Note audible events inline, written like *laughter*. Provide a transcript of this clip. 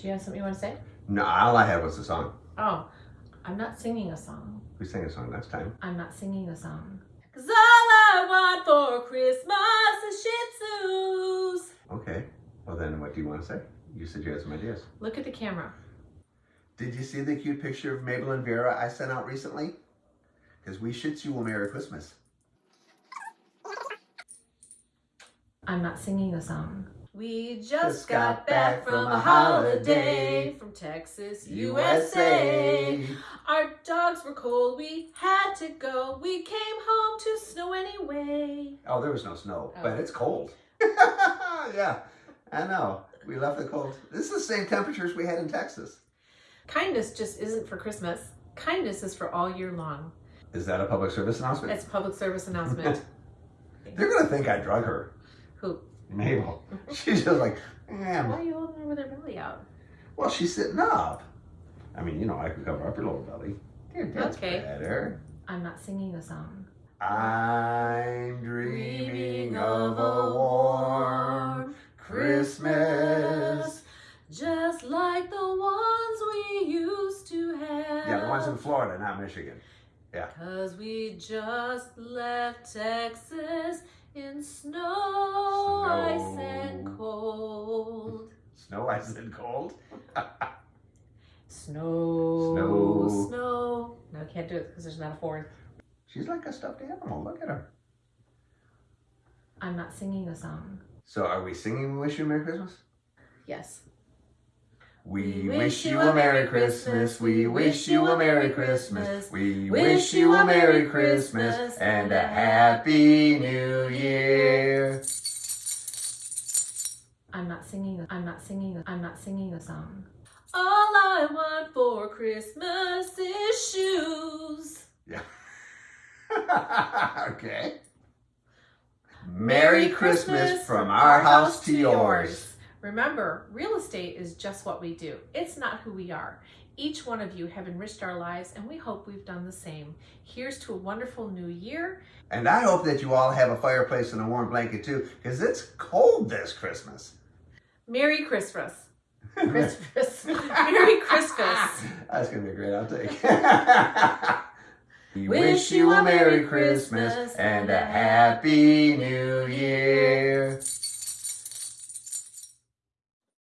Do you have something you want to say? No, all I had was a song. Oh, I'm not singing a song. We sang a song last time. I'm not singing a song. Cause all I want for Christmas is Shih Tzus. Okay. Well, then what do you want to say? You said you had some ideas. Look at the camera. Did you see the cute picture of Mabel and Vera I sent out recently? Because we should you a Merry Christmas. I'm not singing a song. We just, Just got, back from a holiday from Texas, USA. Our dogs were cold, we had to go. We came home to snow anyway. Oh, there was no snow, Oh. but it's cold. *laughs* yeah, I know. We left the cold. This is the same temperatures we had in Texas. Kindness just isn't for Christmas. Kindness is for all year long. Is that a public service announcement? It's a public service announcement. *laughs* They're gonna think I drug her. Who? Mabel. *laughs* She's just like, Why eh. are you holding her with her belly out? Well, she's sitting up. I mean, you know, I could cover up your lower belly. There, that's Okay. better. I'm not singing a song. I'm dreaming of a warm Christmas. just like the ones we used to have. Yeah, the ones in Florida, not Michigan. Cause we just left Texas in snow, ice, and cold. Snow, ice, and cold. *laughs* Snow, Snow. snow. No, I can't do it because there's not a fourth. She's like a stuffed animal. Look at her. I'm not singing a song. So, are we singing "We Wish You a Merry Christmas"? Yes. We wish you a Merry Christmas. We wish you a Merry Christmas. We wish you a Merry Christmas and a Happy New Year. I'm not singing. I'm not singing. I'm not singing a song. All I want for Christmas is shoes. Yeah. *laughs* okay. Merry Christmas from our house to yours. Remember, real estate is just what we do. It's not who we are. Each one of you have enriched our lives, and we hope we've done the same. Here's to a wonderful new year. And I hope that you all have a fireplace and a warm blanket too, because it's cold this Christmas. Merry Christmas. *laughs* Christmas. Merry Christmas. *laughs* That's going to be a great outtake. *laughs* we wish you a Merry Christmas and a Happy New Year.